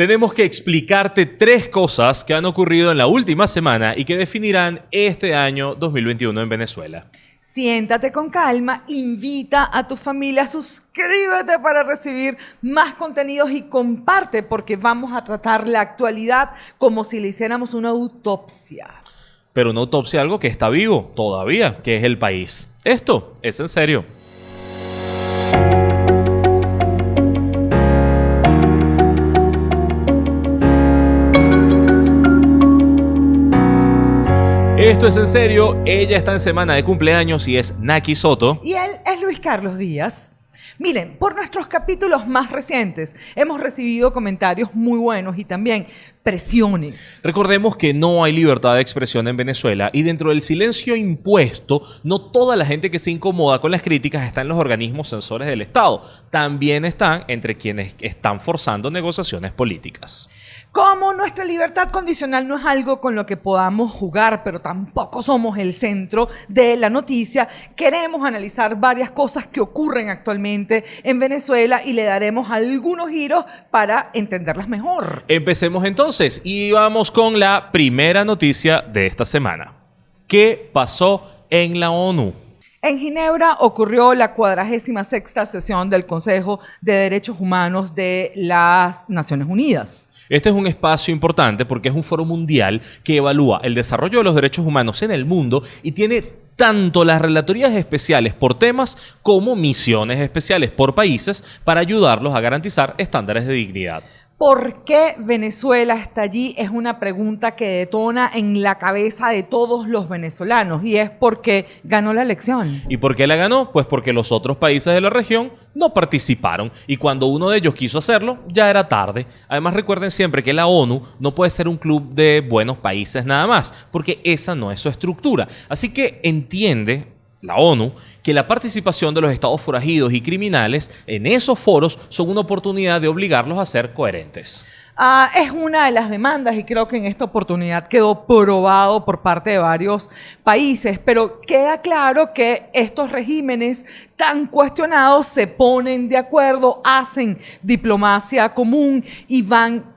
Tenemos que explicarte tres cosas que han ocurrido en la última semana y que definirán este año 2021 en Venezuela. Siéntate con calma, invita a tu familia, suscríbete para recibir más contenidos y comparte porque vamos a tratar la actualidad como si le hiciéramos una autopsia. Pero una autopsia algo que está vivo todavía, que es el país. Esto es en serio. Esto es en serio, ella está en semana de cumpleaños y es Naki Soto. Y él es Luis Carlos Díaz. Miren, por nuestros capítulos más recientes hemos recibido comentarios muy buenos y también presiones. Recordemos que no hay libertad de expresión en Venezuela y dentro del silencio impuesto, no toda la gente que se incomoda con las críticas está en los organismos censores del Estado. También están entre quienes están forzando negociaciones políticas. Como nuestra libertad condicional no es algo con lo que podamos jugar, pero tampoco somos el centro de la noticia, queremos analizar varias cosas que ocurren actualmente en Venezuela y le daremos algunos giros para entenderlas mejor. Empecemos entonces y vamos con la primera noticia de esta semana. ¿Qué pasó en la ONU? En Ginebra ocurrió la cuadragésima sexta sesión del Consejo de Derechos Humanos de las Naciones Unidas. Este es un espacio importante porque es un foro mundial que evalúa el desarrollo de los derechos humanos en el mundo y tiene tanto las relatorías especiales por temas como misiones especiales por países para ayudarlos a garantizar estándares de dignidad. ¿Por qué Venezuela está allí? Es una pregunta que detona en la cabeza de todos los venezolanos y es porque ganó la elección. ¿Y por qué la ganó? Pues porque los otros países de la región no participaron y cuando uno de ellos quiso hacerlo ya era tarde. Además recuerden siempre que la ONU no puede ser un club de buenos países nada más, porque esa no es su estructura. Así que entiende la ONU, que la participación de los estados forajidos y criminales en esos foros son una oportunidad de obligarlos a ser coherentes. Ah, es una de las demandas y creo que en esta oportunidad quedó probado por parte de varios países, pero queda claro que estos regímenes tan cuestionados se ponen de acuerdo, hacen diplomacia común y van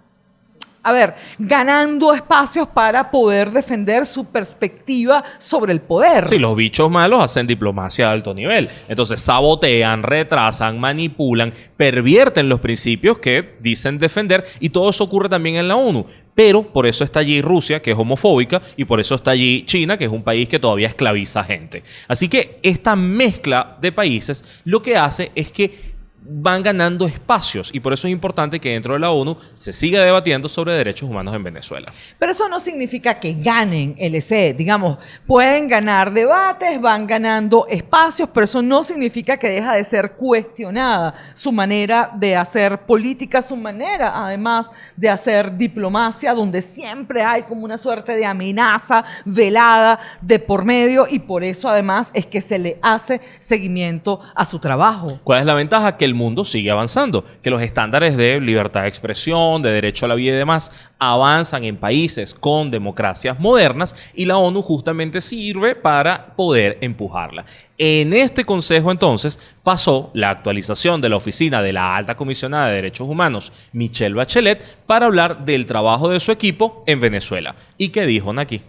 a ver, ganando espacios para poder defender su perspectiva sobre el poder. Sí, los bichos malos hacen diplomacia de alto nivel. Entonces sabotean, retrasan, manipulan, pervierten los principios que dicen defender y todo eso ocurre también en la ONU. Pero por eso está allí Rusia, que es homofóbica, y por eso está allí China, que es un país que todavía esclaviza gente. Así que esta mezcla de países lo que hace es que van ganando espacios y por eso es importante que dentro de la ONU se siga debatiendo sobre derechos humanos en Venezuela. Pero eso no significa que ganen LC, digamos, pueden ganar debates, van ganando espacios, pero eso no significa que deja de ser cuestionada su manera de hacer política, su manera además de hacer diplomacia, donde siempre hay como una suerte de amenaza velada de por medio y por eso además es que se le hace seguimiento a su trabajo. ¿Cuál es la ventaja? Que el mundo sigue avanzando, que los estándares de libertad de expresión, de derecho a la vida y demás avanzan en países con democracias modernas y la ONU justamente sirve para poder empujarla. En este consejo entonces pasó la actualización de la oficina de la alta comisionada de derechos humanos, Michelle Bachelet, para hablar del trabajo de su equipo en Venezuela. ¿Y qué dijo Naki?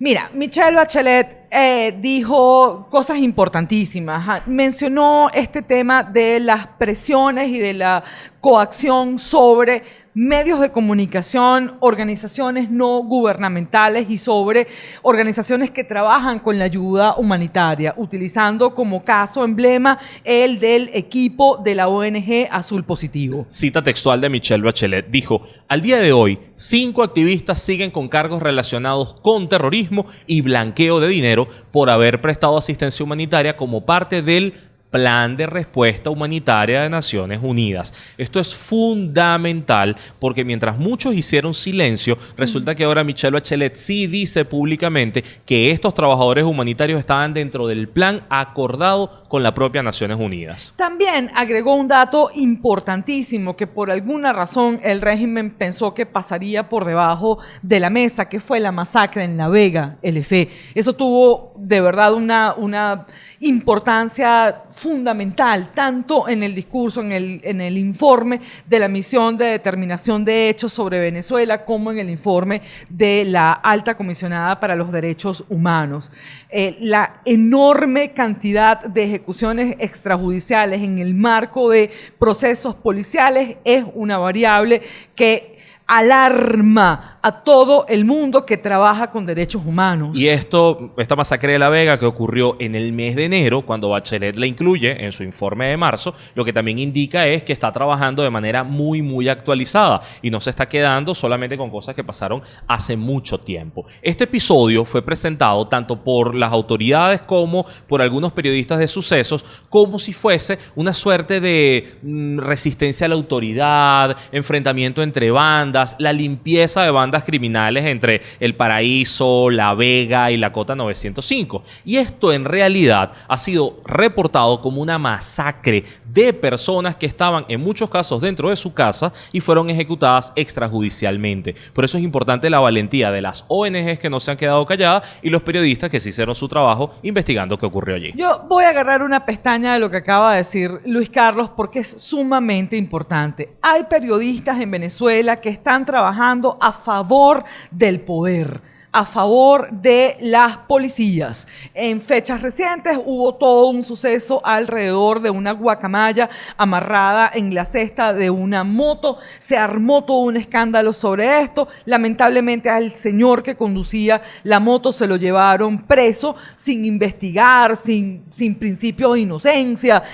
Mira, Michelle Bachelet eh, dijo cosas importantísimas. Mencionó este tema de las presiones y de la coacción sobre medios de comunicación, organizaciones no gubernamentales y sobre organizaciones que trabajan con la ayuda humanitaria, utilizando como caso emblema el del equipo de la ONG Azul Positivo. Cita textual de Michelle Bachelet dijo, al día de hoy, cinco activistas siguen con cargos relacionados con terrorismo y blanqueo de dinero por haber prestado asistencia humanitaria como parte del Plan de Respuesta Humanitaria de Naciones Unidas. Esto es fundamental porque mientras muchos hicieron silencio, resulta que ahora Michelle Bachelet sí dice públicamente que estos trabajadores humanitarios estaban dentro del plan acordado con la propia Naciones Unidas. También agregó un dato importantísimo que por alguna razón el régimen pensó que pasaría por debajo de la mesa, que fue la masacre en La Vega, LC. Eso tuvo de verdad una, una importancia fundamental, tanto en el discurso, en el, en el informe de la misión de determinación de hechos sobre Venezuela, como en el informe de la alta comisionada para los derechos humanos. Eh, la enorme cantidad de ejecuciones extrajudiciales en el marco de procesos policiales es una variable que alarma a todo el mundo que trabaja con derechos humanos. Y esto, esta masacre de La Vega que ocurrió en el mes de enero, cuando Bachelet la incluye en su informe de marzo, lo que también indica es que está trabajando de manera muy, muy actualizada y no se está quedando solamente con cosas que pasaron hace mucho tiempo. Este episodio fue presentado tanto por las autoridades como por algunos periodistas de sucesos como si fuese una suerte de mm, resistencia a la autoridad, enfrentamiento entre bandas, la limpieza de bandas criminales entre El Paraíso, La Vega y la Cota 905. Y esto en realidad ha sido reportado como una masacre de personas que estaban en muchos casos dentro de su casa y fueron ejecutadas extrajudicialmente. Por eso es importante la valentía de las ONGs que no se han quedado calladas y los periodistas que sí hicieron su trabajo investigando qué ocurrió allí. Yo voy a agarrar una pestaña de lo que acaba de decir Luis Carlos porque es sumamente importante. Hay periodistas en Venezuela que están trabajando a favor del poder a favor de las policías. En fechas recientes hubo todo un suceso alrededor de una guacamaya amarrada en la cesta de una moto. Se armó todo un escándalo sobre esto. Lamentablemente al señor que conducía la moto se lo llevaron preso sin investigar, sin, sin principio de inocencia.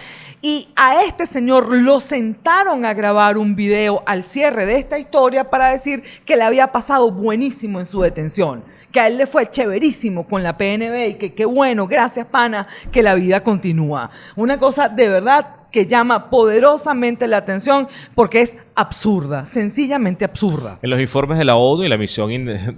Y a este señor lo sentaron a grabar un video al cierre de esta historia para decir que le había pasado buenísimo en su detención, que a él le fue chéverísimo con la PNB y que qué bueno, gracias pana, que la vida continúa. Una cosa de verdad que llama poderosamente la atención porque es absurda, sencillamente absurda. En los informes de la ONU y la misión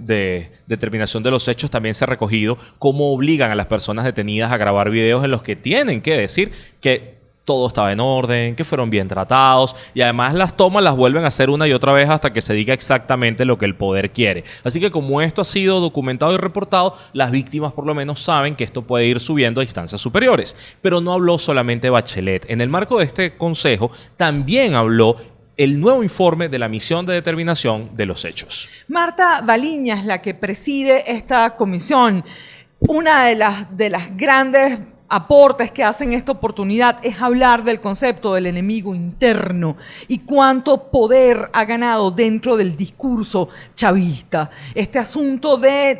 de determinación de los hechos también se ha recogido cómo obligan a las personas detenidas a grabar videos en los que tienen que decir que todo estaba en orden, que fueron bien tratados y además las tomas las vuelven a hacer una y otra vez hasta que se diga exactamente lo que el poder quiere. Así que como esto ha sido documentado y reportado, las víctimas por lo menos saben que esto puede ir subiendo a instancias superiores. Pero no habló solamente Bachelet. En el marco de este consejo también habló el nuevo informe de la misión de determinación de los hechos. Marta Baliña es la que preside esta comisión. Una de las, de las grandes aportes que hacen esta oportunidad es hablar del concepto del enemigo interno y cuánto poder ha ganado dentro del discurso chavista. Este asunto de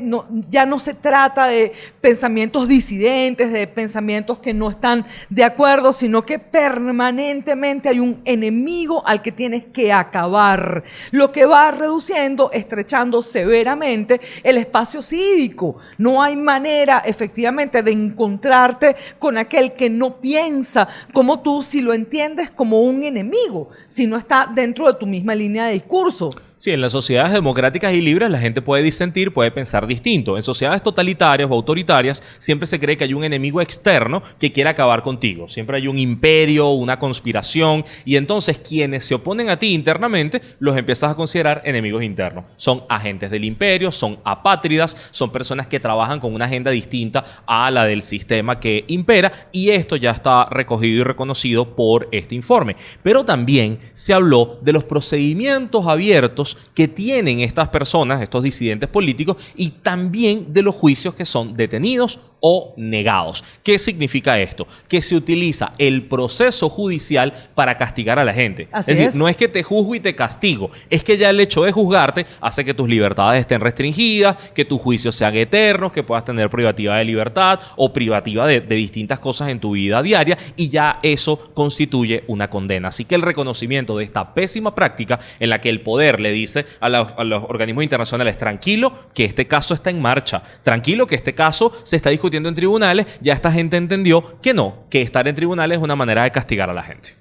ya no se trata de pensamientos disidentes, de pensamientos que no están de acuerdo, sino que permanentemente hay un enemigo al que tienes que acabar, lo que va reduciendo, estrechando severamente el espacio cívico. No hay manera efectivamente de encontrarte con aquel que no piensa como tú si lo entiendes como un enemigo, si no está dentro de tu misma línea de discurso. Sí, en las sociedades democráticas y libres la gente puede disentir, puede pensar distinto. En sociedades totalitarias o autoritarias siempre se cree que hay un enemigo externo que quiere acabar contigo. Siempre hay un imperio, una conspiración y entonces quienes se oponen a ti internamente los empiezas a considerar enemigos internos. Son agentes del imperio, son apátridas, son personas que trabajan con una agenda distinta a la del sistema que impera y esto ya está recogido y reconocido por este informe. Pero también se habló de los procedimientos abiertos que tienen estas personas, estos disidentes políticos, y también de los juicios que son detenidos o negados. ¿Qué significa esto? Que se utiliza el proceso judicial para castigar a la gente. es decir, no es que te juzgo y te castigo, es que ya el hecho de juzgarte hace que tus libertades estén restringidas, que tus juicios sean eternos, que puedas tener privativa de libertad o privativa de, distintas cosas en tu vida diaria y ya eso constituye una condena. Así que el reconocimiento de esta pésima práctica en la que el poder le dice a los, a los organismos internacionales, tranquilo, que este caso está en marcha, tranquilo, que este caso se está discutiendo en tribunales, ya esta gente entendió que no, que estar en tribunales es una manera de castigar a la gente.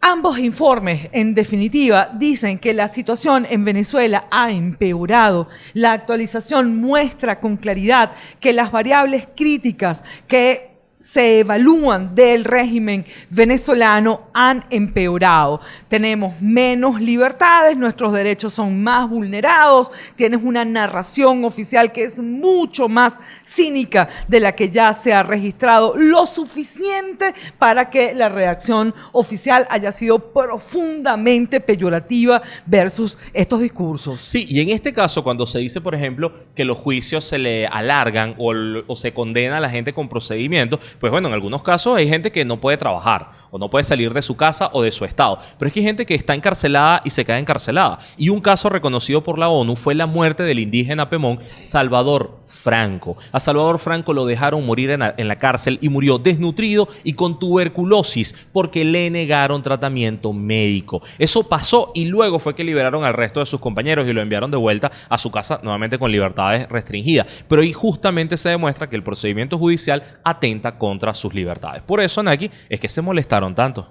Ambos informes, en definitiva, dicen que la situación en Venezuela ha empeorado. La actualización muestra con claridad que las variables críticas que se evalúan del régimen venezolano han empeorado. Tenemos menos libertades, nuestros derechos son más vulnerados, tienes una narración oficial que es mucho más cínica de la que ya se ha registrado, lo suficiente para que la reacción oficial haya sido profundamente peyorativa versus estos discursos. Sí, y en este caso, cuando se dice, por ejemplo, que los juicios se le alargan o, o se condena a la gente con procedimientos, pues bueno, en algunos casos hay gente que no puede trabajar o no puede salir de su casa o de su estado. Pero es que hay gente que está encarcelada y se queda encarcelada. Y un caso reconocido por la ONU fue la muerte del indígena Pemón Salvador Franco. A Salvador Franco lo dejaron morir en la, en la cárcel y murió desnutrido y con tuberculosis porque le negaron tratamiento médico. Eso pasó y luego fue que liberaron al resto de sus compañeros y lo enviaron de vuelta a su casa nuevamente con libertades restringidas. Pero ahí justamente se demuestra que el procedimiento judicial atenta contra sus libertades. Por eso, Naki, es que se molestaron tanto.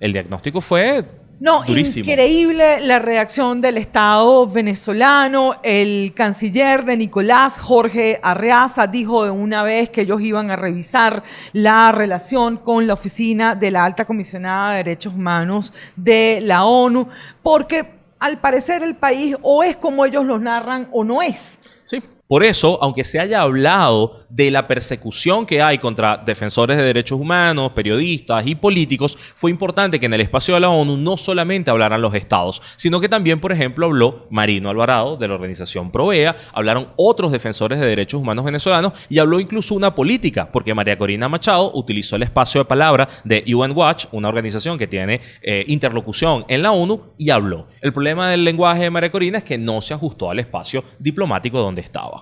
El diagnóstico fue no, durísimo. increíble la reacción del Estado venezolano. El canciller de Nicolás, Jorge Arreaza, dijo de una vez que ellos iban a revisar la relación con la oficina de la alta comisionada de derechos humanos de la ONU, porque al parecer el país o es como ellos lo narran o no es. Sí. Por eso, aunque se haya hablado de la persecución que hay contra defensores de derechos humanos, periodistas y políticos, fue importante que en el espacio de la ONU no solamente hablaran los estados, sino que también, por ejemplo, habló Marino Alvarado de la organización Provea, hablaron otros defensores de derechos humanos venezolanos y habló incluso una política, porque María Corina Machado utilizó el espacio de palabra de UN Watch, una organización que tiene eh, interlocución en la ONU, y habló. El problema del lenguaje de María Corina es que no se ajustó al espacio diplomático donde estaba.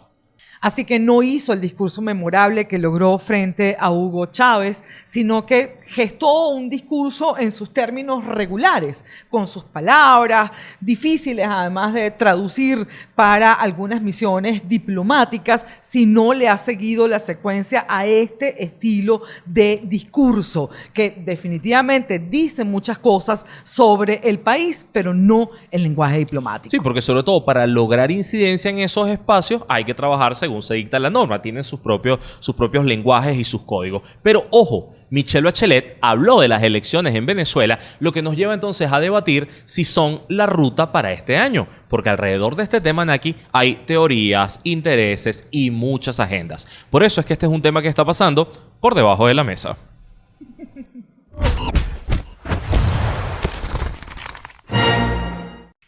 Así que no hizo el discurso memorable que logró frente a Hugo Chávez, sino que gestó un discurso en sus términos regulares, con sus palabras, difíciles además de traducir para algunas misiones diplomáticas, si no le ha seguido la secuencia a este estilo de discurso, que definitivamente dice muchas cosas sobre el país, pero no el lenguaje diplomático. Sí, porque sobre todo para lograr incidencia en esos espacios hay que trabajar según se dicta la norma, tienen sus propios, sus propios lenguajes y sus códigos. Pero ojo, Michelle Bachelet habló de las elecciones en Venezuela, lo que nos lleva entonces a debatir si son la ruta para este año, porque alrededor de este tema, Naki, hay teorías, intereses y muchas agendas. Por eso es que este es un tema que está pasando por debajo de la mesa.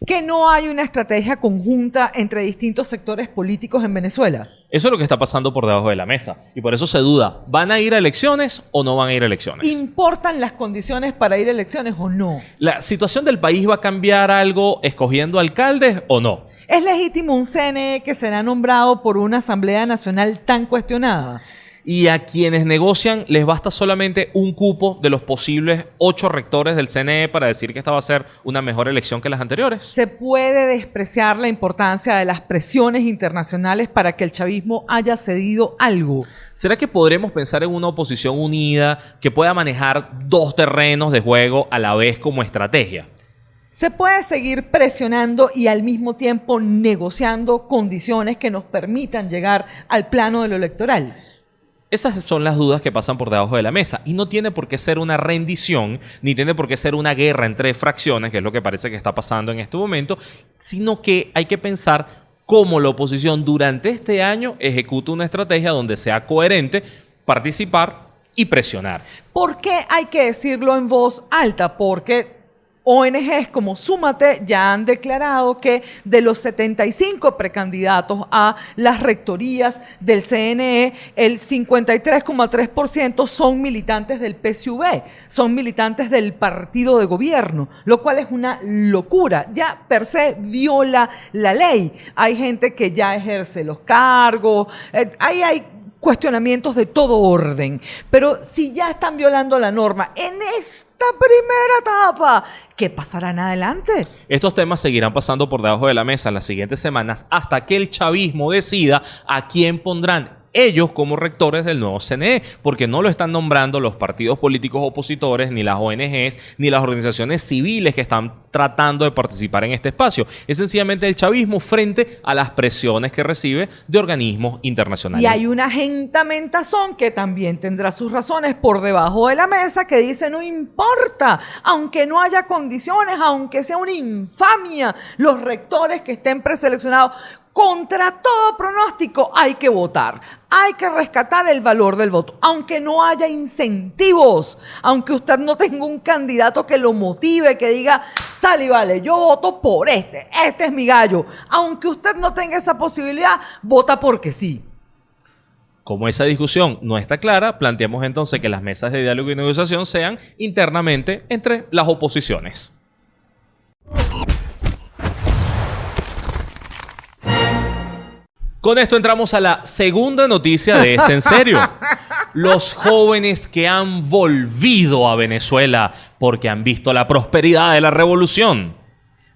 Que no hay una estrategia conjunta entre distintos sectores políticos en Venezuela. Eso es lo que está pasando por debajo de la mesa. Y por eso se duda, ¿van a ir a elecciones o no van a ir a elecciones? ¿Importan las condiciones para ir a elecciones o no? ¿La situación del país va a cambiar algo escogiendo alcaldes o no? ¿Es legítimo un CNE que será nombrado por una Asamblea Nacional tan cuestionada? Y a quienes negocian les basta solamente un cupo de los posibles ocho rectores del CNE para decir que esta va a ser una mejor elección que las anteriores. ¿Se puede despreciar la importancia de las presiones internacionales para que el chavismo haya cedido algo? ¿Será que podremos pensar en una oposición unida que pueda manejar dos terrenos de juego a la vez como estrategia? Se puede seguir presionando y al mismo tiempo negociando condiciones que nos permitan llegar al plano de lo electoral. Esas son las dudas que pasan por debajo de la mesa. Y no tiene por qué ser una rendición, ni tiene por qué ser una guerra entre fracciones, que es lo que parece que está pasando en este momento, sino que hay que pensar cómo la oposición durante este año ejecuta una estrategia donde sea coherente, participar y presionar. ¿Por qué hay que decirlo en voz alta? Porque ONGs como Súmate ya han declarado que de los 75 precandidatos a las rectorías del CNE, el 53,3% son militantes del PSUV, son militantes del partido de gobierno, lo cual es una locura. Ya per se viola la ley. Hay gente que ya ejerce los cargos, eh, hay cuestionamientos de todo orden. Pero si ya están violando la norma en esta primera etapa, ¿qué pasará en adelante? Estos temas seguirán pasando por debajo de la mesa en las siguientes semanas hasta que el chavismo decida a quién pondrán ellos como rectores del nuevo CNE, porque no lo están nombrando los partidos políticos opositores, ni las ONGs, ni las organizaciones civiles que están tratando de participar en este espacio. Es sencillamente el chavismo frente a las presiones que recibe de organismos internacionales. Y hay una gentamentazón que también tendrá sus razones por debajo de la mesa que dice no importa, aunque no haya condiciones, aunque sea una infamia, los rectores que estén preseleccionados, contra todo pronóstico hay que votar. Hay que rescatar el valor del voto, aunque no haya incentivos, aunque usted no tenga un candidato que lo motive, que diga, sale y vale, yo voto por este, este es mi gallo. Aunque usted no tenga esa posibilidad, vota porque sí. Como esa discusión no está clara, planteamos entonces que las mesas de diálogo y negociación sean internamente entre las oposiciones. Con esto entramos a la segunda noticia de este en serio. Los jóvenes que han volvido a Venezuela porque han visto la prosperidad de la revolución.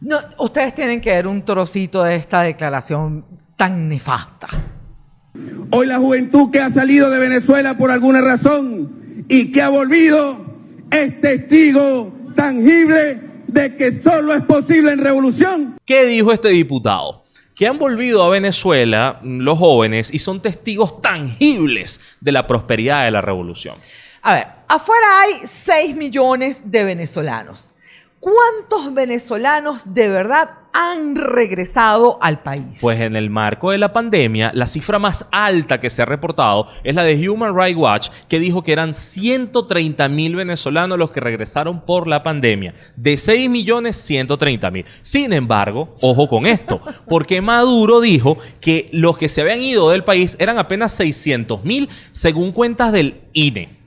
No, ustedes tienen que ver un trocito de esta declaración tan nefasta. Hoy la juventud que ha salido de Venezuela por alguna razón y que ha volvido es testigo tangible de que solo es posible en revolución. ¿Qué dijo este diputado? Que han volvido a Venezuela mm, los jóvenes y son testigos tangibles de la prosperidad de la revolución. A ver, afuera hay 6 millones de venezolanos. ¿Cuántos venezolanos de verdad han regresado al país? Pues en el marco de la pandemia, la cifra más alta que se ha reportado es la de Human Rights Watch, que dijo que eran 130 mil venezolanos los que regresaron por la pandemia. De 6 millones, 130 mil. Sin embargo, ojo con esto, porque Maduro dijo que los que se habían ido del país eran apenas 600 mil, según cuentas del INE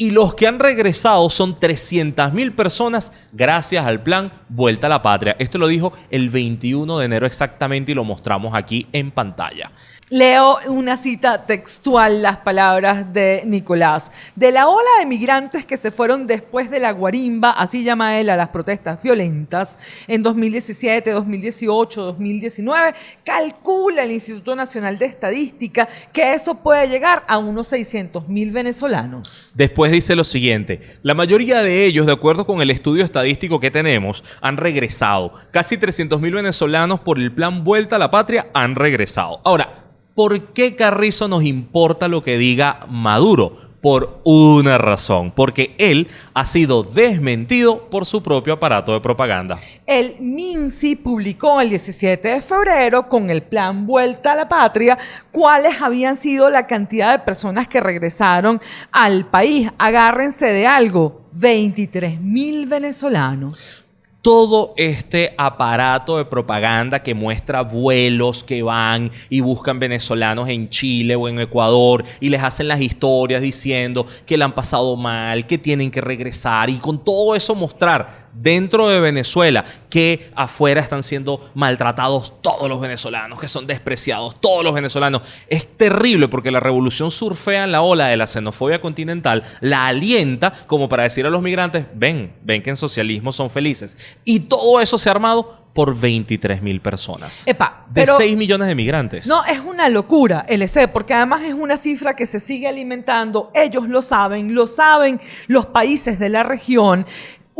y los que han regresado son 300.000 personas gracias al plan Vuelta a la Patria. Esto lo dijo el 21 de enero exactamente y lo mostramos aquí en pantalla. Leo una cita textual, las palabras de Nicolás. De la ola de migrantes que se fueron después de la guarimba, así llama él a las protestas violentas, en 2017, 2018, 2019, calcula el Instituto Nacional de Estadística que eso puede llegar a unos 600 mil venezolanos. Después dice lo siguiente, la mayoría de ellos, de acuerdo con el estudio estadístico que tenemos, han regresado. Casi 300 mil venezolanos por el plan Vuelta a la Patria han regresado. Ahora, ¿Por qué Carrizo nos importa lo que diga Maduro? Por una razón, porque él ha sido desmentido por su propio aparato de propaganda. El MINSI publicó el 17 de febrero con el plan Vuelta a la Patria cuáles habían sido la cantidad de personas que regresaron al país. Agárrense de algo, 23 mil venezolanos todo este aparato de propaganda que muestra vuelos que van y buscan venezolanos en Chile o en Ecuador y les hacen las historias diciendo que le han pasado mal, que tienen que regresar y con todo eso mostrar dentro de Venezuela que afuera están siendo maltratados todos los venezolanos, que son despreciados todos los venezolanos. Es terrible porque la revolución surfea en la ola de la xenofobia continental, la alienta como para decir a los migrantes, ven, ven que en socialismo son felices. Y todo eso se ha armado por 23 mil personas. Epa, de 6 millones de migrantes. No, es una locura, LC, porque además es una cifra que se sigue alimentando. Ellos lo saben, lo saben los países de la región.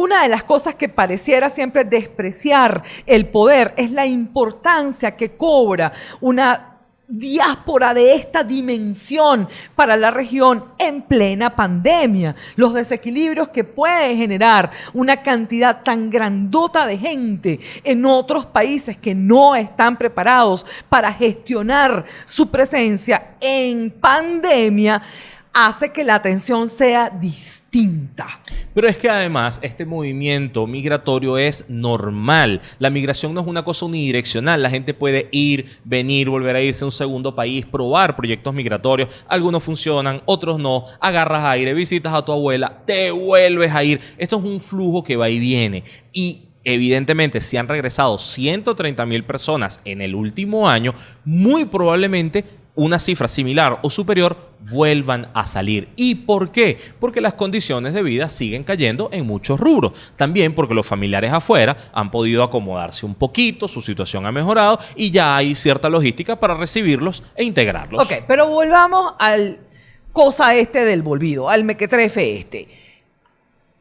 Una de las cosas que pareciera siempre despreciar el poder es la importancia que cobra una diáspora de esta dimensión para la región en plena pandemia. Los desequilibrios que puede generar una cantidad tan grandota de gente en otros países que no están preparados para gestionar su presencia en pandemia hace que la atención sea distinta. Pero es que además este movimiento migratorio es normal. La migración no es una cosa unidireccional. La gente puede ir, venir, volver a irse a un segundo país, probar proyectos migratorios. Algunos funcionan, otros no. Agarras aire, visitas a tu abuela, te vuelves a ir. Esto es un flujo que va y viene. Y evidentemente, si han regresado 130 mil personas en el último año, muy probablemente una cifra similar o superior vuelvan a salir. ¿Y por qué? Porque las condiciones de vida siguen cayendo en muchos rubros. También porque los familiares afuera han podido acomodarse un poquito, su situación ha mejorado y ya hay cierta logística para recibirlos e integrarlos. Ok, pero volvamos al cosa este del volvido, al mequetrefe este.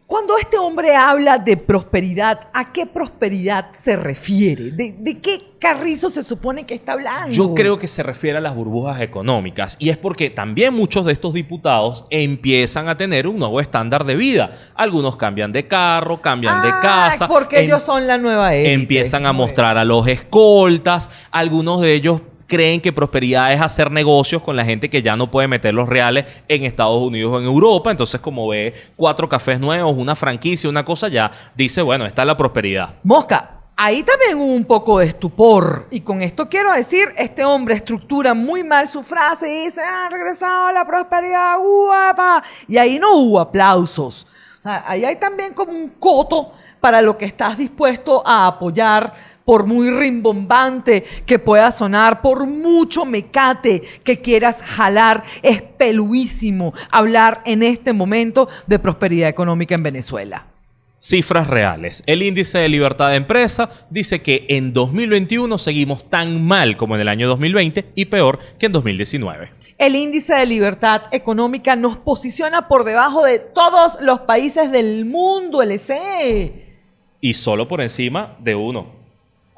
Cuando este hombre habla de prosperidad, ¿a qué prosperidad se refiere? ¿De, de qué carrizo se supone que está hablando? Yo creo que se refiere a las burbujas económicas y es porque también muchos de estos diputados empiezan a tener un nuevo estándar de vida. Algunos cambian de carro, cambian de Ah, casa. Porque em- ellos son la nueva élite. empiezan a mostrar a los escoltas. Algunos de ellos creen que prosperidad es hacer negocios con la gente que ya no puede meter los reales en Estados Unidos o en Europa. Entonces, como ve cuatro cafés nuevos, una franquicia, una cosa, ya dice, bueno, esta es la prosperidad. Mosca, ahí también hubo un poco de estupor. Y con esto quiero decir, este hombre estructura muy mal su frase y dice, ha regresado la prosperidad, guapa. Y ahí no hubo aplausos. O sea, ahí hay también como un coto para lo que estás dispuesto a apoyar, por muy rimbombante que pueda sonar, por mucho mecate que quieras jalar, es peluísimo hablar en este momento de prosperidad económica en Venezuela. Cifras reales. El índice de libertad de empresa dice que en 2021 seguimos tan mal como en el año 2020 y peor que en 2019. El índice de libertad económica nos posiciona por debajo de todos los países del mundo, LC. Y solo por encima de uno,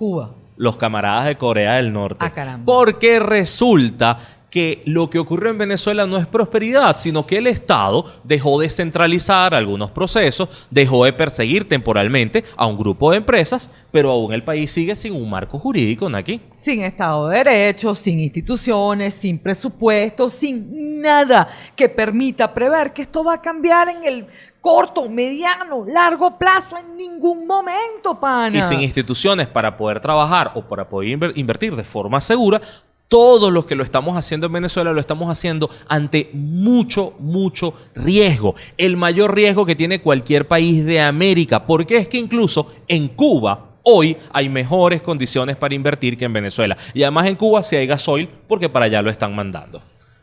Cuba. los camaradas de Corea del Norte. Ah, caramba. Porque resulta que lo que ocurrió en Venezuela no es prosperidad, sino que el Estado dejó de centralizar algunos procesos, dejó de perseguir temporalmente a un grupo de empresas, pero aún el país sigue sin un marco jurídico, Naki. Sin Estado de Derecho, sin instituciones, sin presupuesto, sin nada que permita prever que esto va a cambiar en el corto, mediano, largo plazo, en ningún momento, pana. Y sin instituciones para poder trabajar o para poder inver- invertir de forma segura, todos los que lo estamos haciendo en Venezuela lo estamos haciendo ante mucho, mucho riesgo. El mayor riesgo que tiene cualquier país de América. Porque es que incluso en Cuba hoy hay mejores condiciones para invertir que en Venezuela. Y además en Cuba sí hay gasoil porque para allá lo están mandando.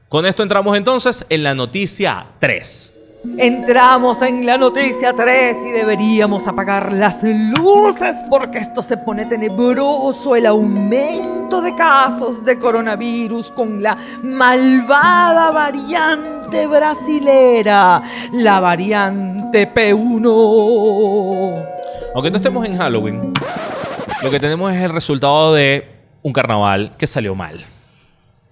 Con esto entramos entonces en la noticia 3. Entramos en la noticia 3 y deberíamos apagar las luces porque esto se pone tenebroso. El aumento de casos de coronavirus con la malvada variante brasilera, la variante P1. Aunque no estemos en Halloween, lo que tenemos es el resultado de un carnaval que salió mal.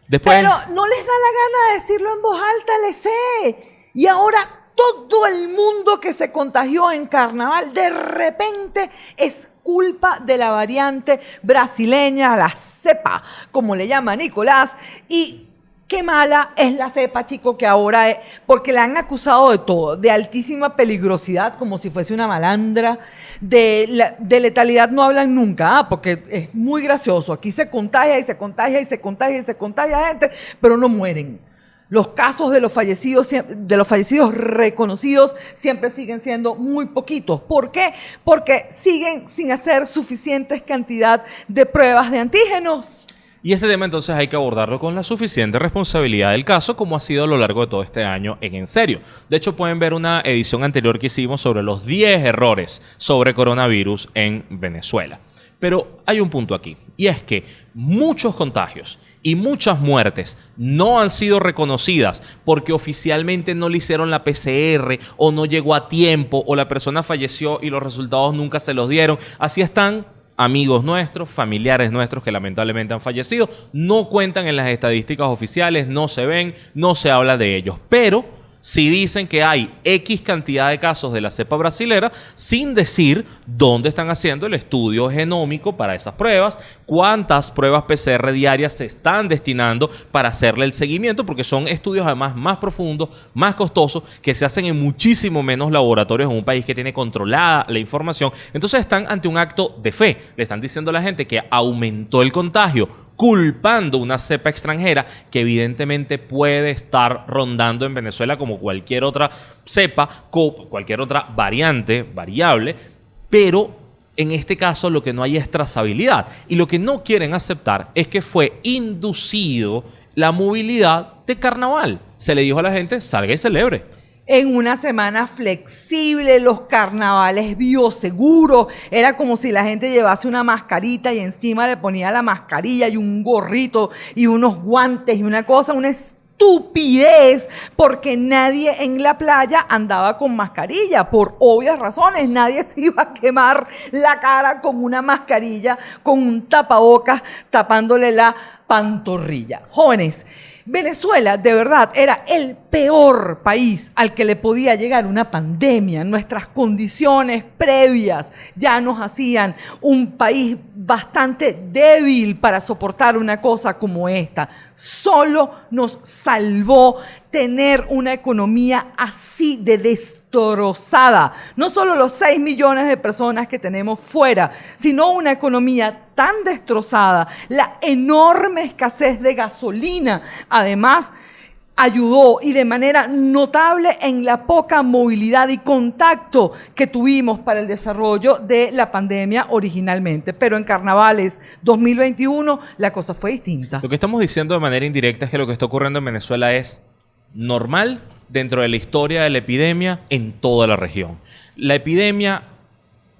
Después, Pero no les da la gana de decirlo en voz alta, le sé. Y ahora todo el mundo que se contagió en carnaval de repente es culpa de la variante brasileña, la cepa, como le llama Nicolás. Y qué mala es la cepa, chico, que ahora es, porque la han acusado de todo, de altísima peligrosidad, como si fuese una malandra, de, letalidad no hablan nunca, ah, porque es muy gracioso. Aquí se contagia y se contagia y se contagia y se contagia gente, pero no mueren. Los casos de los fallecidos, de los fallecidos reconocidos siempre siguen siendo muy poquitos. ¿Por qué? Porque siguen sin hacer suficientes cantidad de pruebas de antígenos. y este tema entonces hay que abordarlo con la suficiente responsabilidad del caso, como ha sido a lo largo de todo este año en En Serio. De hecho, pueden ver una edición anterior que hicimos sobre los 10 errores sobre coronavirus en Venezuela. Pero hay un punto aquí, y es que muchos contagios y muchas muertes no han sido reconocidas porque oficialmente no le hicieron la PCR o no llegó a tiempo o la persona falleció y los resultados nunca se los dieron. Así están amigos nuestros, familiares nuestros que lamentablemente han fallecido, no cuentan en las estadísticas oficiales, no se ven, no se habla de ellos. Pero si dicen que hay X cantidad de casos de la cepa brasilera, sin decir dónde están haciendo el estudio genómico para esas pruebas, cuántas pruebas PCR diarias se están destinando para hacerle el seguimiento, porque son estudios además más profundos, más costosos, que se hacen en muchísimo menos laboratorios en un país que tiene controlada la información. Entonces están ante un acto de fe. Le están diciendo a la gente que aumentó el contagio culpando una cepa extranjera que evidentemente puede estar rondando en Venezuela como cualquier otra cepa, cualquier otra variante, variable, pero en este caso lo que no hay es trazabilidad y lo que no quieren aceptar es que fue inducido la movilidad de carnaval. Se le dijo a la gente, salga y celebre. En una semana flexible, los carnavales bioseguros. Era como si la gente llevase una mascarita y encima le ponía la mascarilla y un gorrito y unos guantes y una cosa, una estupidez porque nadie en la playa andaba con mascarilla, por obvias razones. Nadie se iba a quemar la cara con una mascarilla, con un tapabocas tapándole la pantorrilla. Jóvenes, Venezuela de verdad era el peor país al que le podía llegar una pandemia. Nuestras condiciones previas ya nos hacían un país bastante débil para soportar una cosa como esta. Solo nos salvó tener una economía así de destrozada. No solo los 6 millones de personas que tenemos fuera, sino una economía tan destrozada, la enorme escasez de gasolina, además ayudó y de manera notable en la poca movilidad y contacto que tuvimos para el desarrollo de la pandemia originalmente. Pero en Carnavales 2021 la cosa fue distinta. Lo que estamos diciendo de manera indirecta es que lo que está ocurriendo en Venezuela es normal dentro de la historia de la epidemia en toda la región. La epidemia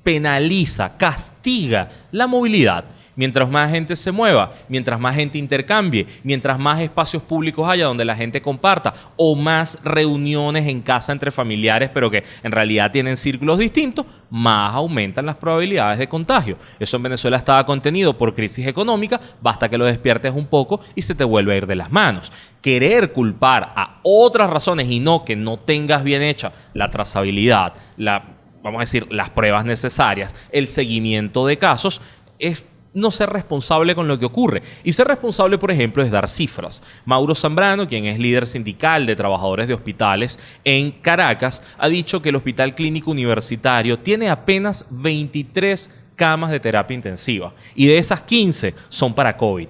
penaliza, castiga la movilidad. Mientras más gente se mueva, mientras más gente intercambie, mientras más espacios públicos haya donde la gente comparta o más reuniones en casa entre familiares, pero que en realidad tienen círculos distintos, más aumentan las probabilidades de contagio. Eso en Venezuela estaba contenido por crisis económica, basta que lo despiertes un poco y se te vuelve a ir de las manos. Querer culpar a otras razones y no que no tengas bien hecha la trazabilidad, la, vamos a decir, las pruebas necesarias, el seguimiento de casos, es no ser responsable con lo que ocurre. Y ser responsable, por ejemplo, es dar cifras. Mauro Zambrano, quien es líder sindical de trabajadores de hospitales en Caracas, ha dicho que el Hospital Clínico Universitario tiene apenas 23 camas de terapia intensiva y de esas 15 son para COVID.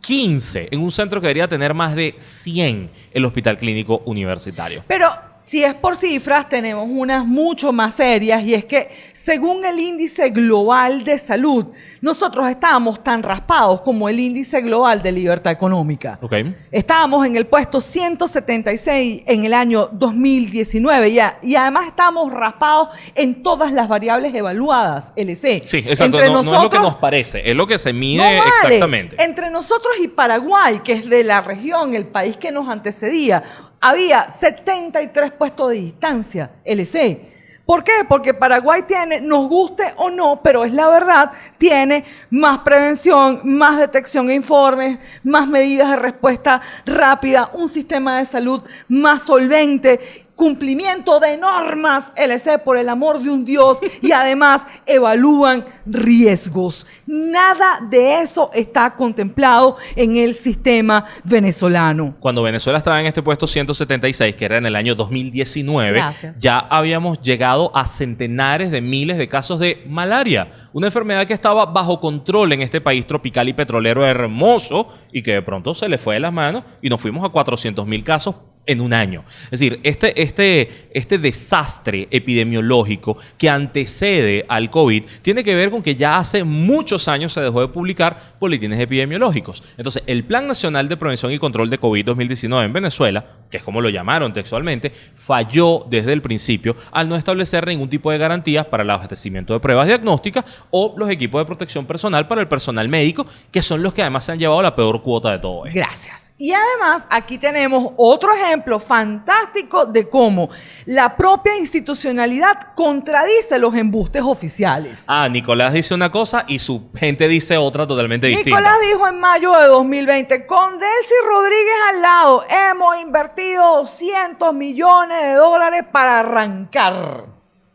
15 en un centro que debería tener más de 100 el Hospital Clínico Universitario. Pero si es por cifras, tenemos unas mucho más serias y es que según el índice global de salud, nosotros estábamos tan raspados como el índice global de libertad económica. Okay. Estábamos en el puesto 176 en el año 2019 ya, y además estábamos raspados en todas las variables evaluadas, LC. Sí, exacto. no, no es lo que nos parece, es lo que se mide no vale. exactamente. Entre nosotros y Paraguay, que es de la región, el país que nos antecedía, había 73 puestos de distancia, LC. ¿Por qué? Porque Paraguay tiene, nos guste o no, pero es la verdad, tiene más prevención, más detección e informes, más medidas de respuesta rápida, un sistema de salud más solvente cumplimiento de normas, LC, por el amor de un Dios, y además evalúan riesgos. Nada de eso está contemplado en el sistema venezolano. Cuando Venezuela estaba en este puesto 176, que era en el año 2019, Gracias. ya habíamos llegado a centenares de miles de casos de malaria, una enfermedad que estaba bajo control en este país tropical y petrolero hermoso y que de pronto se le fue de las manos y nos fuimos a 400 mil casos en un año. Es decir, este, este, este desastre epidemiológico que antecede al COVID tiene que ver con que ya hace muchos años se dejó de publicar boletines epidemiológicos. Entonces, el Plan Nacional de Prevención y Control de COVID 2019 en Venezuela, que es como lo llamaron textualmente, falló desde el principio al no establecer ningún tipo de garantías para el abastecimiento de pruebas diagnósticas o los equipos de protección personal para el personal médico, que son los que además se han llevado la peor cuota de todo esto. Gracias. Y además, aquí tenemos otro ejemplo fantástico de cómo la propia institucionalidad contradice los embustes oficiales. Ah, Nicolás dice una cosa y su gente dice otra totalmente distinta. Nicolás dijo en mayo de 2020, con Delcy Rodríguez al lado, hemos invertido 200 millones de dólares para arrancar,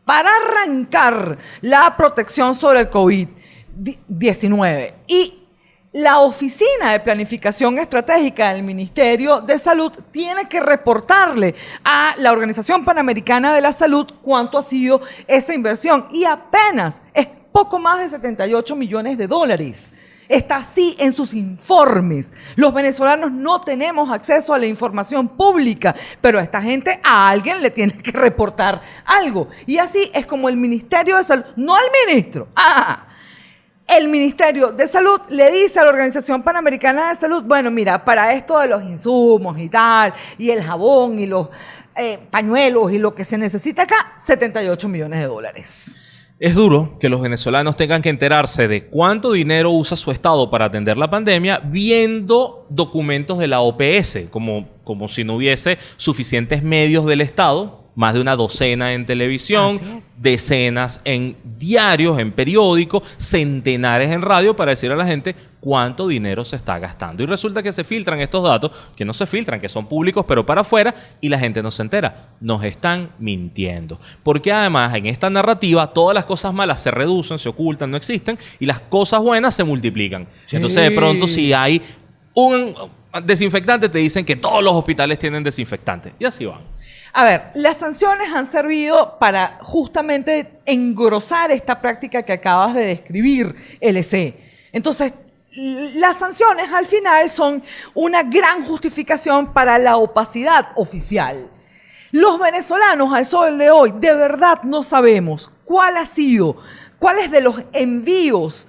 para arrancar la protección sobre el COVID-19. Y la Oficina de Planificación Estratégica del Ministerio de Salud tiene que reportarle a la Organización Panamericana de la Salud cuánto ha sido esa inversión. Y apenas es poco más de 78 millones de dólares. Está así en sus informes. Los venezolanos no tenemos acceso a la información pública, pero a esta gente a alguien le tiene que reportar algo. Y así es como el Ministerio de Salud, no al ministro, ah, el Ministerio de Salud le dice a la Organización Panamericana de Salud, bueno, mira, para esto de los insumos y tal, y el jabón y los eh, pañuelos y lo que se necesita acá, 78 millones de dólares. Es duro que los venezolanos tengan que enterarse de cuánto dinero usa su Estado para atender la pandemia viendo documentos de la OPS, como como si no hubiese suficientes medios del Estado más de una docena en televisión, decenas en diarios, en periódicos, centenares en radio para decir a la gente cuánto dinero se está gastando. Y resulta que se filtran estos datos, que no se filtran, que son públicos, pero para afuera, y la gente no se entera. Nos están mintiendo. Porque además en esta narrativa todas las cosas malas se reducen, se ocultan, no existen, y las cosas buenas se multiplican. Entonces de pronto si hay un desinfectante, te dicen que todos los hospitales tienen desinfectante. Y así van. A ver, las sanciones han servido para justamente engrosar esta práctica que acabas de describir, LC. Entonces, las sanciones al final son una gran justificación para la opacidad oficial. Los venezolanos al sol de hoy de verdad no sabemos cuál ha sido, cuáles de los envíos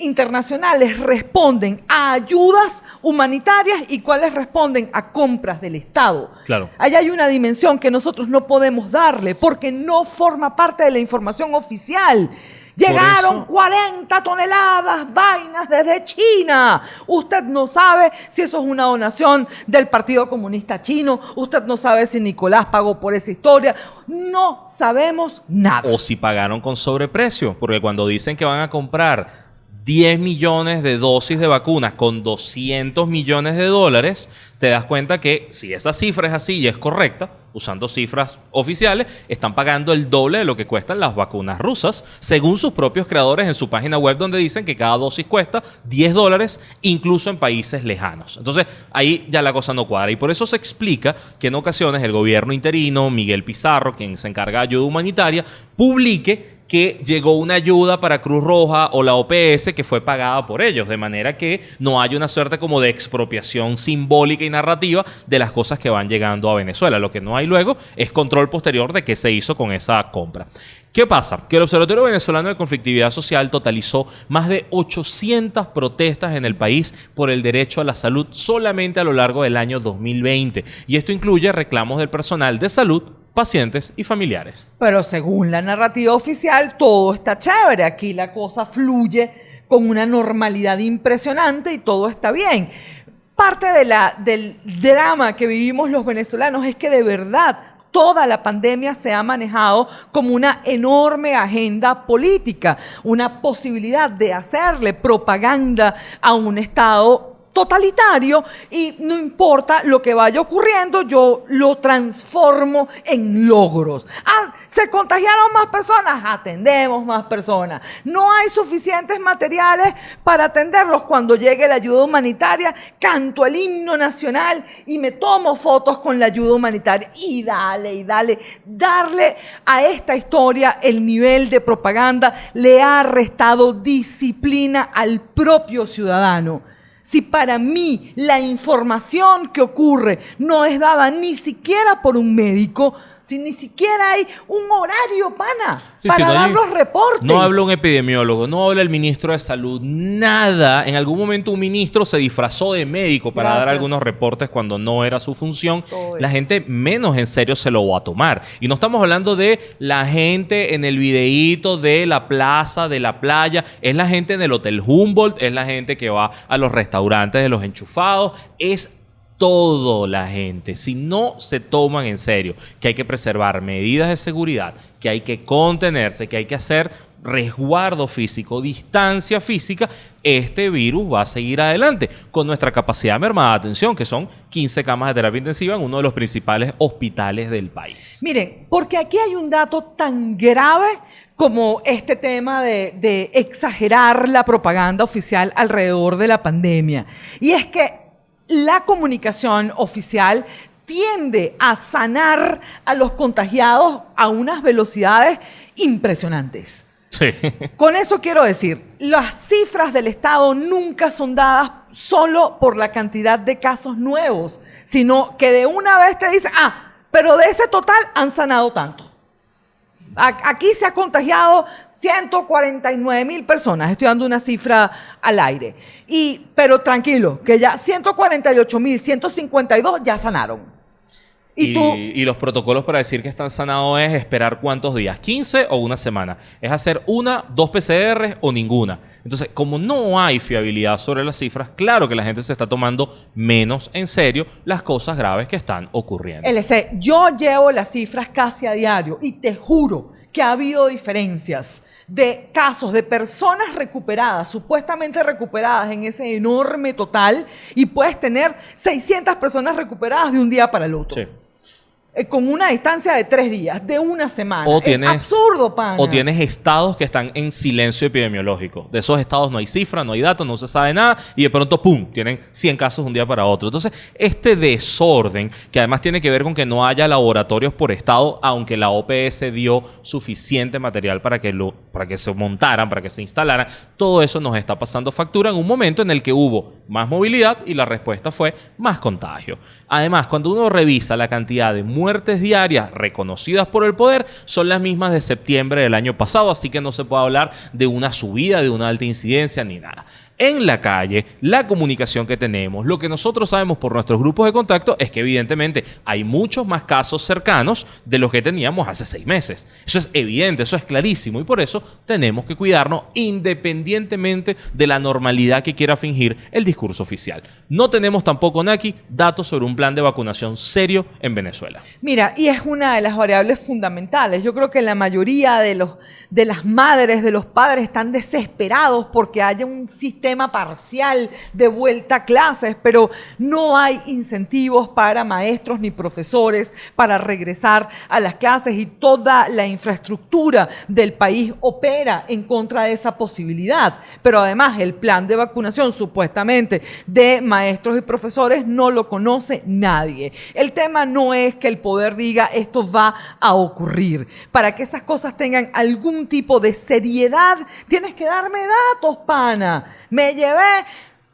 internacionales responden a ayudas humanitarias y cuáles responden a compras del Estado. Claro. Ahí hay una dimensión que nosotros no podemos darle porque no forma parte de la información oficial. Llegaron eso- 40 toneladas vainas desde China. Usted no sabe si eso es una donación del Partido Comunista Chino. Usted no sabe si Nicolás pagó por esa historia. No sabemos nada. O si pagaron con sobreprecio, porque cuando dicen que van a comprar 10 millones de dosis de vacunas con 200 millones de dólares, te das cuenta que si esa cifra es así y es correcta, usando cifras oficiales, están pagando el doble de lo que cuestan las vacunas rusas, según sus propios creadores en su página web, donde dicen que cada dosis cuesta 10 dólares, incluso en países lejanos. Entonces, ahí ya la cosa no cuadra. Y por eso se explica que en ocasiones el gobierno interino, Miguel Pizarro, quien se encarga de ayuda humanitaria, publique que llegó una ayuda para Cruz Roja o la OPS que fue pagada por ellos, de manera que no hay una suerte como de expropiación simbólica y narrativa de las cosas que van llegando a Venezuela. Lo que no hay luego es control posterior de qué se hizo con esa compra. ¿Qué pasa? Que el Observatorio Venezolano de Conflictividad Social totalizó más de 800 protestas en el país por el derecho a la salud solamente a lo largo del año 2020. Y esto incluye reclamos del personal de salud, pacientes y familiares. Pero según la narrativa oficial, todo está chévere. Aquí la cosa fluye con una normalidad impresionante y todo está bien. Parte del drama que vivimos los venezolanos es que de verdad toda la pandemia se ha manejado como una enorme agenda política, una posibilidad de hacerle propaganda a un Estado totalitario y no importa lo que vaya ocurriendo, yo lo transformo en logros. Ah, se contagiaron más personas, atendemos más personas. No hay suficientes materiales para atenderlos cuando llegue la ayuda humanitaria, canto el himno nacional y me tomo fotos con la ayuda humanitaria y dale y dale, darle a esta historia el nivel de propaganda le ha restado disciplina al propio ciudadano. Si para mí la información que ocurre no es dada ni siquiera por un médico, si ni siquiera hay un horario, pana, Sí, para sí, no dar hay- los reportes. No habla un epidemiólogo, no habla el ministro de salud, nada. En algún momento un ministro se disfrazó de médico para dar algunos reportes cuando no era su función. Todo La gente menos en serio se lo va a tomar. Y no estamos hablando de la gente en el videíto de la plaza, de la playa. Es la gente en el Hotel Humboldt, es la gente que va a los restaurantes de los enchufados. Es todo la gente, si no se toman en serio que hay que preservar medidas de seguridad, que hay que contenerse, que hay que hacer resguardo físico, distancia física, este virus va a seguir adelante con nuestra capacidad mermada de atención, que son 15 camas de terapia intensiva en uno de los principales hospitales del país. Miren, porque aquí hay un dato tan grave como este tema de exagerar la propaganda oficial alrededor de la pandemia. Y es que la comunicación oficial tiende a sanar a los contagiados a unas velocidades impresionantes. Sí. Con eso quiero decir, las cifras del Estado nunca son dadas solo por la cantidad de casos nuevos, sino que de una vez te dice, ah, pero de ese total han sanado tanto. Aquí se ha contagiado 149 mil personas, estoy dando una cifra al aire. Y, pero tranquilo, que ya 148 mil 152 ya sanaron. Y tú- y los protocolos para decir que están sanados es esperar cuántos días, 15 o una semana. Es hacer una, dos PCR o ninguna. Entonces, como no hay fiabilidad sobre las cifras, claro que la gente se está tomando menos en serio las cosas graves que están ocurriendo. LC, yo llevo las cifras casi a diario y te juro que ha habido diferencias de casos de personas recuperadas, supuestamente recuperadas en ese enorme total, y puedes tener 600 personas recuperadas de un día para el otro. Sí. Eh, con una distancia de tres días, de una semana. O es tienes- absurdo, pana. O tienes estados que están en silencio epidemiológico. De esos estados no hay cifra, no hay datos, no se sabe nada y de pronto, ¡pum!, tienen 100 casos de un día para otro. Entonces, este desorden, que además tiene que ver con que no haya laboratorios por estado, aunque la OPS dio suficiente material para que, lo, para que se montaran, para que se instalaran, todo eso nos está pasando factura en un momento en el que hubo más movilidad y la respuesta fue más contagio. Además, cuando uno revisa la cantidad de muertes diarias reconocidas por el poder, son las mismas de septiembre del año pasado, así que no se puede hablar de una subida, de una alta incidencia ni nada. En la calle, la comunicación que tenemos, lo que nosotros sabemos por nuestros grupos de contacto es que evidentemente hay muchos más casos cercanos de los que teníamos hace seis meses. Eso es evidente, eso es clarísimo y por eso tenemos que cuidarnos independientemente de la normalidad que quiera fingir el discurso oficial. No tenemos tampoco, Naki, datos sobre un plan de vacunación serio en Venezuela. Mira, y es una de las variables fundamentales. Yo creo que la mayoría de, los, de las madres, de los padres, están desesperados porque haya un sistema parcial de vuelta a clases, pero no hay incentivos para maestros ni profesores para regresar a las clases y toda la infraestructura del país opera en contra de esa posibilidad. Pero además el plan de vacunación supuestamente de maestros y profesores no lo conoce nadie. El tema no es que el poder diga esto va a ocurrir. Para que esas cosas tengan algún tipo de seriedad, tienes que darme datos, pana. Me llevé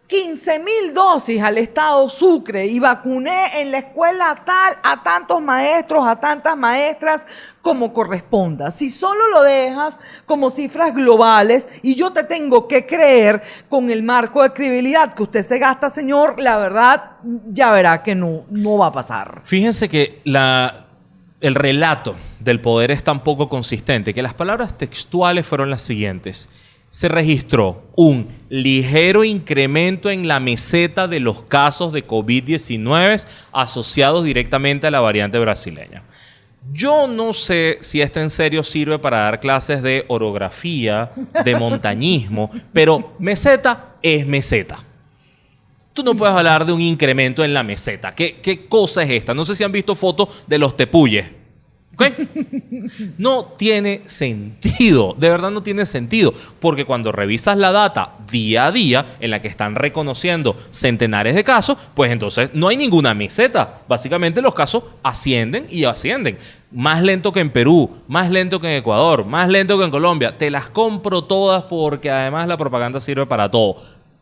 15 mil dosis al estado Sucre y vacuné en la escuela tal a tantos maestros, a tantas maestras como corresponda. Si solo lo dejas como cifras globales y yo te tengo que creer con el marco de credibilidad que usted se gasta, señor, la verdad ya verá que no, no va a pasar. Fíjense que el relato del poder es tan poco consistente que las palabras textuales fueron las siguientes. Se registró un ligero incremento en la meseta de los casos de COVID-19 asociados directamente a la variante brasileña. Yo no sé si esto en serio sirve para dar clases de orografía, de montañismo, pero meseta es meseta. Tú no puedes hablar de un incremento en la meseta. ¿Qué, qué cosa es esta? No sé si han visto fotos de los tepuyes. No tiene sentido, de verdad no tiene sentido, porque cuando revisas la data día a día en la que están reconociendo centenares de casos, pues entonces no hay ninguna meseta. Básicamente los casos ascienden y ascienden. Más lento que en Perú, más lento que en Ecuador, más lento que en Colombia. Te las compro todas porque además la propaganda sirve para todo.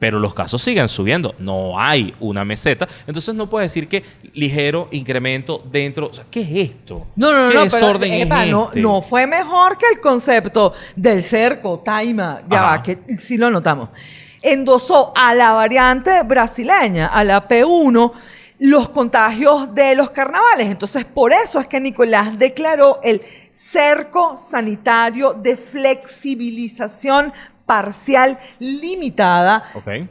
Pero los casos siguen subiendo. No hay una meseta. Entonces no puedes decir que ligero incremento dentro. O sea, ¿qué es esto? No, no, ¿Qué no, desorden pero, es epa, no, este? no fue mejor que el concepto del cerco, taima, ya Ajá. va, que sí lo notamos. Endosó a la variante brasileña, a la P1, los contagios de los carnavales. Entonces, por eso es que Nicolás declaró el cerco sanitario de flexibilización parcial limitada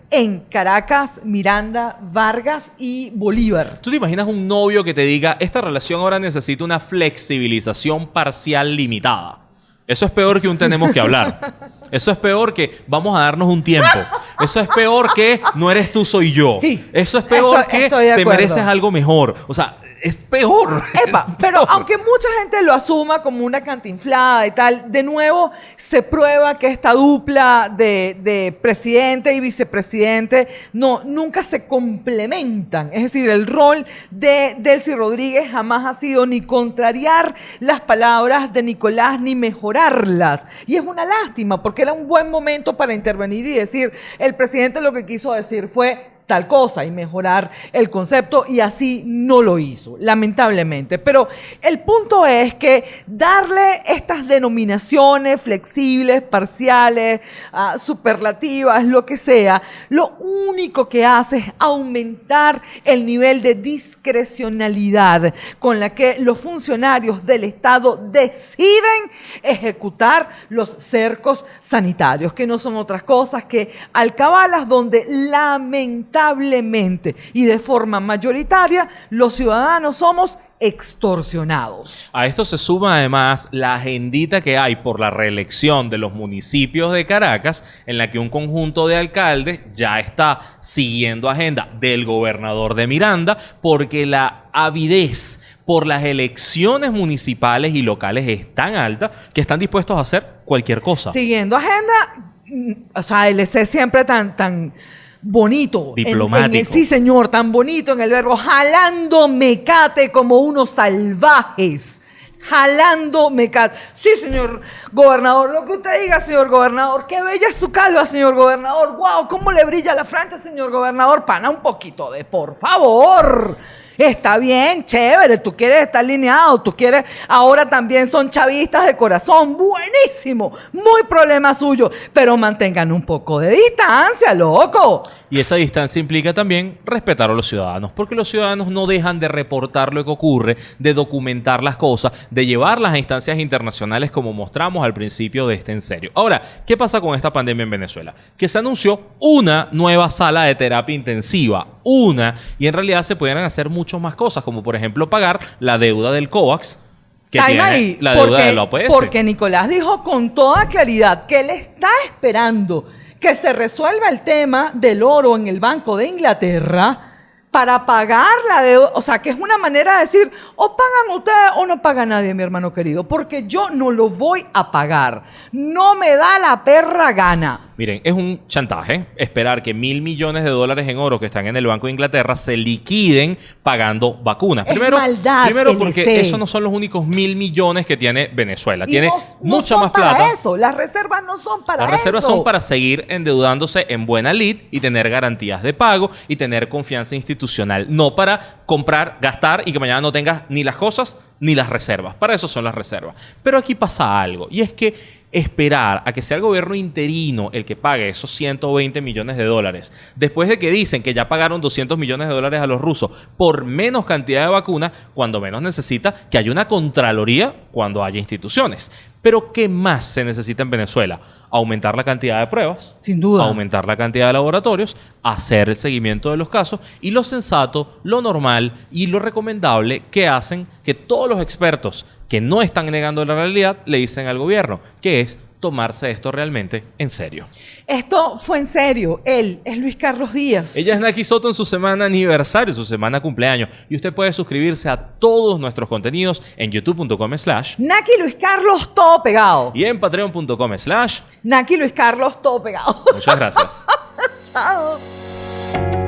en Caracas, Miranda, Vargas y Bolívar. ¿Tú te imaginas un novio que te diga, esta relación ahora necesita una flexibilización parcial limitada? Eso es peor que un tenemos que hablar. Eso es peor que vamos a darnos un tiempo. Eso es peor que no eres tú, soy yo. Sí, Eso es peor estoy- que estoy te mereces algo mejor. O sea, es peor. Epa, pero aunque mucha gente lo asuma como una cantinflada y tal, de nuevo se prueba que esta dupla de, de presidente y vicepresidente no, nunca se complementan. Es decir, el rol de Delcy Rodríguez jamás ha sido ni contrariar las palabras de Nicolás ni mejorarlas. Y es una lástima porque era un buen momento para intervenir y decir, el presidente lo que quiso decir fue tal cosa y mejorar el concepto y así no lo hizo, lamentablemente. Pero el punto es que darle estas denominaciones flexibles, parciales, ah, superlativas, lo que sea, lo único que hace es aumentar el nivel de discrecionalidad con la que los funcionarios del Estado deciden ejecutar los cercos sanitarios, que no son otras cosas que alcabalas donde lamentablemente y de forma mayoritaria los ciudadanos somos extorsionados. A esto se suma además la agendita que hay por la reelección de los municipios de Caracas, en la que un conjunto de alcaldes ya está siguiendo agenda del gobernador de Miranda, porque la avidez por las elecciones municipales y locales es tan alta que están dispuestos a hacer cualquier cosa. Siguiendo agenda, mm, o sea, LC siempre tan, tan bonito. En- en el- Diplomático. sí, señor, tan bonito en el verbo, jalando mecate como unos salvajes. Jalando mecate. Sí, señor gobernador, lo que usted diga, señor gobernador. Qué bella es su calva, señor gobernador. Wow, cómo le brilla la frente, señor gobernador. Pana un poquito de, por favor. Está bien, chévere, tú quieres estar alineado, tú quieres, ahora también son chavistas de corazón, buenísimo, muy problema suyo, pero mantengan un poco de distancia, loco. Y esa distancia implica también respetar a los ciudadanos, porque los ciudadanos no dejan de reportar lo que ocurre, de documentar las cosas, de llevarlas a instancias internacionales como mostramos al principio de este en serio. Ahora, ¿qué pasa con esta pandemia en Venezuela? Que se anunció una nueva sala de terapia intensiva, una, y en realidad se pudieran hacer muchas más cosas, como por ejemplo pagar la deuda del COVAX, que Time tiene ahí, la deuda porque, de la OPS. Porque Nicolás dijo con toda claridad que él está esperando que se resuelva el tema del oro en el Banco de Inglaterra para pagar la deuda. O sea, que es una manera de decir, o pagan ustedes o no paga nadie, mi hermano querido, porque yo no lo voy a pagar. No me da la perra gana. Miren, es un chantaje esperar que mil millones de dólares en oro que están en el Banco de Inglaterra se liquiden pagando vacunas. Es maldad, primero porque LC. esos no son los únicos mil millones que tiene Venezuela. Y Tiene no- no mucha son más para plata. eso. Las reservas no son para Las reservas eso. son para seguir endeudándose en buena lid y tener garantías de pago y tener confianza no para comprar, gastar y que mañana no tengas ni las cosas ni las reservas. Para eso son las reservas. Pero aquí pasa algo y es que esperar a que sea el gobierno interino el que pague esos 120 millones de dólares, después de que dicen que ya pagaron 200 millones de dólares a los rusos por menos cantidad de vacunas, cuando menos necesita que haya una contraloría cuando haya instituciones. Pero ¿qué más se necesita en Venezuela? Aumentar la cantidad de pruebas, Sin duda. aumentar la cantidad de laboratorios, hacer el seguimiento de los casos y lo sensato, lo normal y lo recomendable que hacen que todos los expertos que no están negando la realidad le dicen al gobierno, que es tomarse esto realmente en serio. Esto fue en serio. Él es Luis Carlos Díaz. Ella es Naki Soto en su semana aniversario, su semana cumpleaños. Y usted puede suscribirse a todos nuestros contenidos en youtube.com slash Naki Luis Carlos, todo pegado. y en patreon.com slash. Naki Luis Carlos, todo pegado. Muchas gracias. Chao.